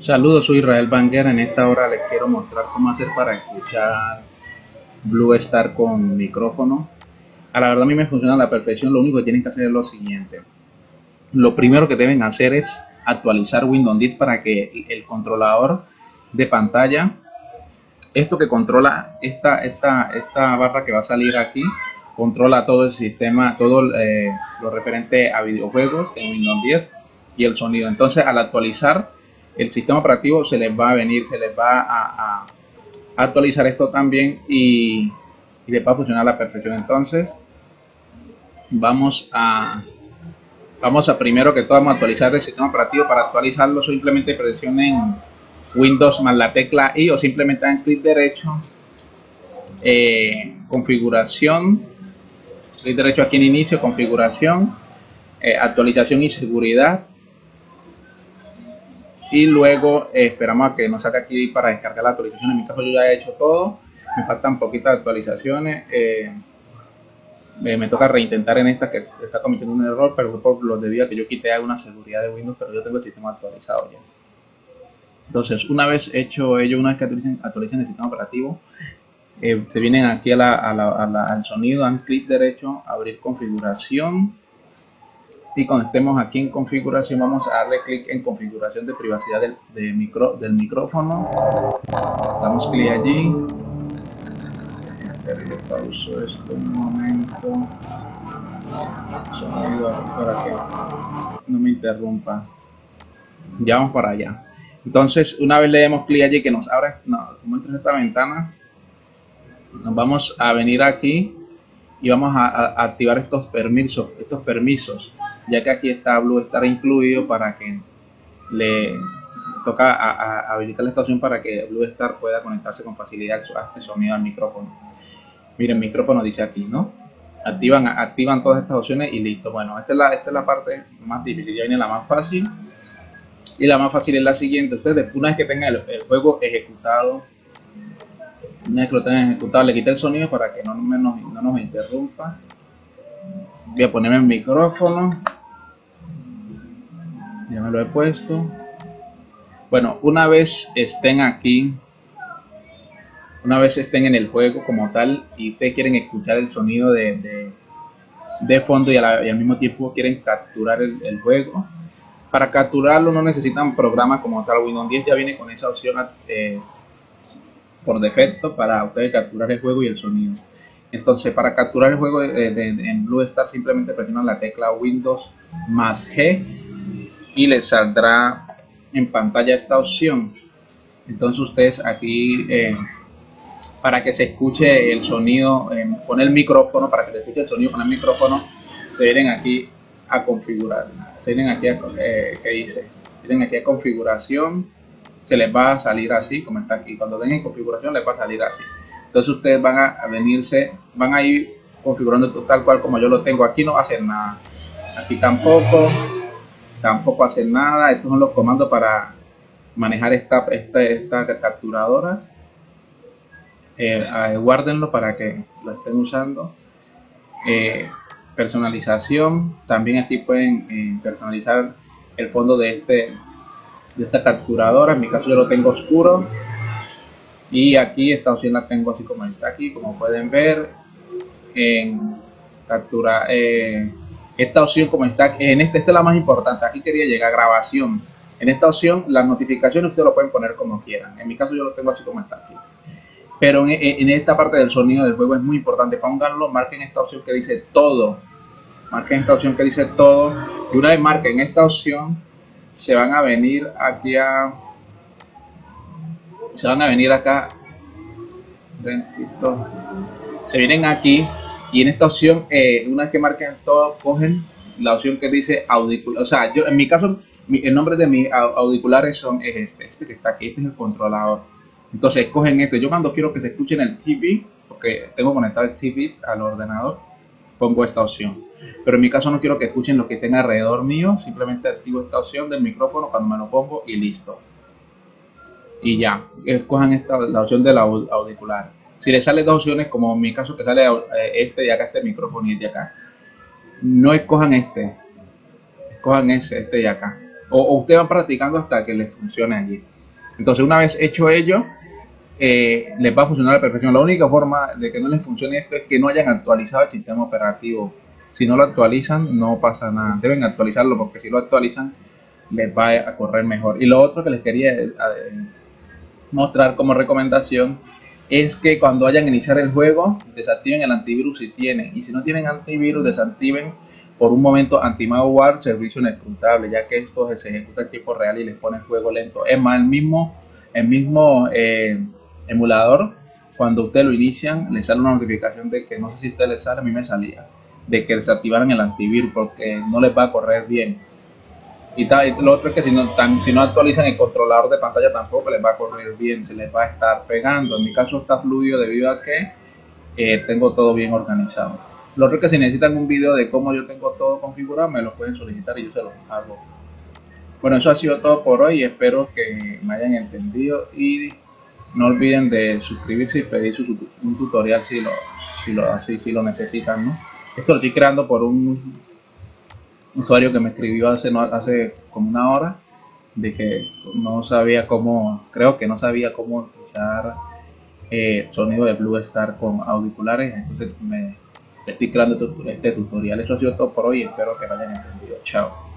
Saludos, soy Israel Banguera. En esta hora les quiero mostrar cómo hacer para escuchar Blue Star con micrófono. A la verdad a mí me funciona a la perfección. Lo único que tienen que hacer es lo siguiente. Lo primero que deben hacer es actualizar Windows 10 para que el controlador de pantalla, esto que controla esta, esta, esta barra que va a salir aquí, controla todo el sistema, todo eh, lo referente a videojuegos en Windows 10 y el sonido. Entonces al actualizar el sistema operativo se les va a venir, se les va a, actualizar esto también y, les va a funcionar a la perfección. Entonces vamos a vamos a primero que todo vamos a actualizar el sistema operativo. Para actualizarlo simplemente presionen Windows más la tecla I o simplemente dan clic derecho, eh, configuración, clic derecho aquí en inicio, configuración, eh, actualización y seguridad y luego eh, esperamos a que nos saque aquí para descargar la actualización. En mi caso yo ya he hecho todo, me faltan poquitas actualizaciones. me toca reintentar en esta que está cometiendo un error, pero fue por lo debido a que yo quité alguna seguridad de Windows, pero yo tengo el sistema actualizado ya. Entonces, una vez hecho ello, una vez que actualicen, el sistema operativo, eh, se vienen aquí al sonido, dan clic derecho, abrir configuración. Y cuando estemos aquí en configuración, vamos a darle clic en configuración de privacidad del, micro, del micrófono. Damos clic allí. Le pauso esto un momento. Sonido para que no me interrumpa. Ya vamos para allá. Entonces, una vez le demos clic allí que nos abra, no, muestra esta ventana, nos vamos a venir aquí y vamos a, activar estos permisos, estos permisos, ya que aquí está Blue Star incluido para que le toca habilitar esta opción para que Blue Star pueda conectarse con facilidad a este sonido al micrófono. Miren, micrófono dice aquí, ¿no? Activan, activan todas estas opciones y listo. Bueno, esta es la, esta es la parte más difícil, ya viene la más fácil. Y la más fácil es la siguiente. Ustedes, una vez que tengan el, juego ejecutado, una vez que lo tengan ejecutado, le quité el sonido para que no, no nos interrumpa. Voy a ponerme el micrófono. Ya me lo he puesto. Bueno, una vez estén aquí, una vez estén en el juego como tal y ustedes quieren escuchar el sonido de, de, fondo y, al mismo tiempo quieren capturar el juego, para capturarlo no necesitan programa como tal. Windows 10 ya viene con esa opción eh, por defecto para ustedes capturar el juego y el sonido. Entonces, para capturar el juego en Blue Star simplemente presionan la tecla Windows más G y les saldrá en pantalla esta opción. Entonces ustedes aquí, eh, para que se escuche el sonido, eh, pone el micrófono, para que se escuche el sonido con el micrófono, se vienen aquí a configurar. Se vienen aquí a, eh, ¿qué dice? Vienen aquí a configuración, se les va a salir así, como está aquí. Cuando den en configuración les va a salir así. Entonces ustedes van a, venirse, van a ir configurando tal cual como yo lo tengo. Aquí no va a hacer nada. Aquí tampoco, tampoco hacer nada. Estos son los comandos para manejar esta, esta, esta capturadora. Eh, guárdenlo para que lo estén usando. Eh, personalización también aquí pueden eh, personalizar el fondo de este de esta capturadora en mi caso yo lo tengo oscuro y aquí esta opción la tengo así como está aquí como pueden ver en captura eh, esta opción como está en este esta es la más importante aquí quería llegar a grabación en esta opción las notificaciones ustedes lo pueden poner como quieran en mi caso yo lo tengo así como está aquí pero en, esta parte del sonido del juego es muy importante. Pónganlo, marquen esta opción que dice todo. Marquen esta opción que dice todo. Y una vez marquen esta opción, se van a venir aquí a... Se van a venir acá. Se vienen aquí y en esta opción, eh, una vez que marquen todo, cogen la opción que dice auricular. O sea, yo en mi caso, el nombre de mis auriculares son, es este, este que está aquí, este es el controlador entonces escogen este. Yo cuando quiero que se escuche en el TV, porque tengo conectado el TV al ordenador, pongo esta opción. Pero en mi caso no quiero que escuchen lo que tenga alrededor mío, simplemente activo esta opción del micrófono cuando me lo pongo y listo. Y ya, escojan esta, la opción del auricular. Si les sale dos opciones, como en mi caso que sale eh, este y acá este micrófono y este de acá, no escojan este, escojan ese, este y acá. o, usted va practicando hasta que les funcione allí. Entonces, una vez hecho ello, eh, les va a funcionar a la perfección. La única forma de que no les funcione esto es que no hayan actualizado el sistema operativo. Si no lo actualizan, no pasa nada. Deben actualizarlo porque si lo actualizan, les va a correr mejor. Y lo otro que les quería eh, mostrar como recomendación es que cuando vayan a iniciar el juego, desactiven el antivirus si tienen. Y si no tienen antivirus, desactiven por un momento anti-malware servicio inescrutable, ya que esto se ejecuta en tiempo real y les pone el juego lento. Es más, el mismo, el mismo eh, emulador, cuando usted lo inician, le sale una notificación de que no sé si a usted le sale, a mí me salía, de que desactivaran el antivirus porque no les va a correr bien. Y, tal, lo otro es que si no, si no actualizan el controlador de pantalla tampoco les va a correr bien, se les va a estar pegando. En mi caso está fluido debido a que eh, tengo todo bien organizado. Lo otro es que si necesitan un video de cómo yo tengo todo configurado, me lo pueden solicitar y yo se los hago. Bueno, eso ha sido todo por hoy. Espero que me hayan entendido y no olviden de suscribirse y pedir un tutorial si lo, si lo, así, si lo necesitan. ¿no? Esto lo estoy creando por un usuario que me escribió hace, no, hace como una hora de que no sabía cómo, creo que no sabía cómo escuchar eh, sonido de Blue Star con auriculares, entonces me estoy creando este tutorial. Eso ha sido todo por hoy, espero que lo hayan entendido. Chao.